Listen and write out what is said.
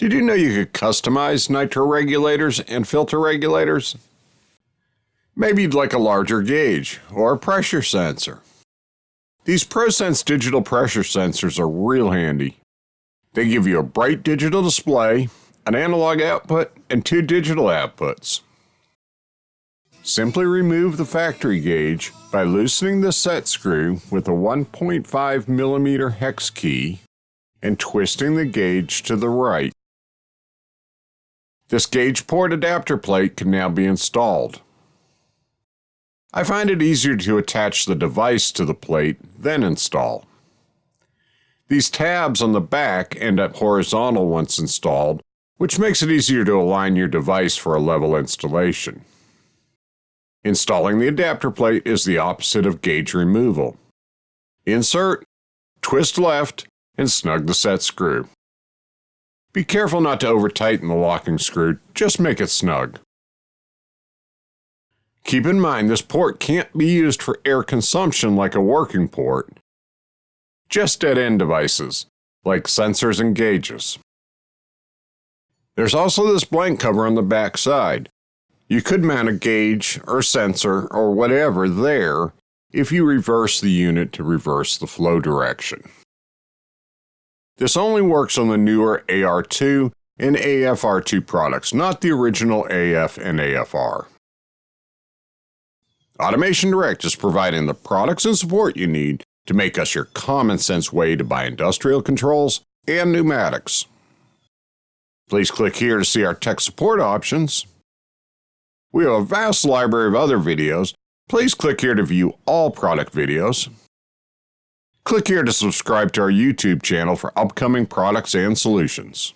Did you know you could customize NITRA regulators and filter regulators? Maybe you'd like a larger gauge or a pressure sensor. These ProSense digital pressure sensors are real handy. They give you a bright digital display, an analog output, and two digital outputs. Simply remove the factory gauge by loosening the set screw with a 1.5 millimeter hex key and twisting the gauge to the right. This gauge port adapter plate can now be installed. I find it easier to attach the device to the plate then install. These tabs on the back end up horizontal once installed, which makes it easier to align your device for a level installation. Installing the adapter plate is the opposite of gauge removal. Insert, twist left, and snug the set screw. Be careful not to over tighten the locking screw, just make it snug. Keep in mind this port can't be used for air consumption like a working port, just dead end devices, like sensors and gauges. There's also this blank cover on the back side. You could mount a gauge or sensor or whatever there if you reverse the unit to reverse the flow direction. This only works on the newer AR2 and AFR2 products, not the original AF and AFR. Automation Direct is providing the products and support you need to make us your common sense way to buy industrial controls and pneumatics. Please click here to see our tech support options. We have a vast library of other videos. Please click here to view all product videos. Click here to subscribe to our YouTube channel for upcoming products and solutions.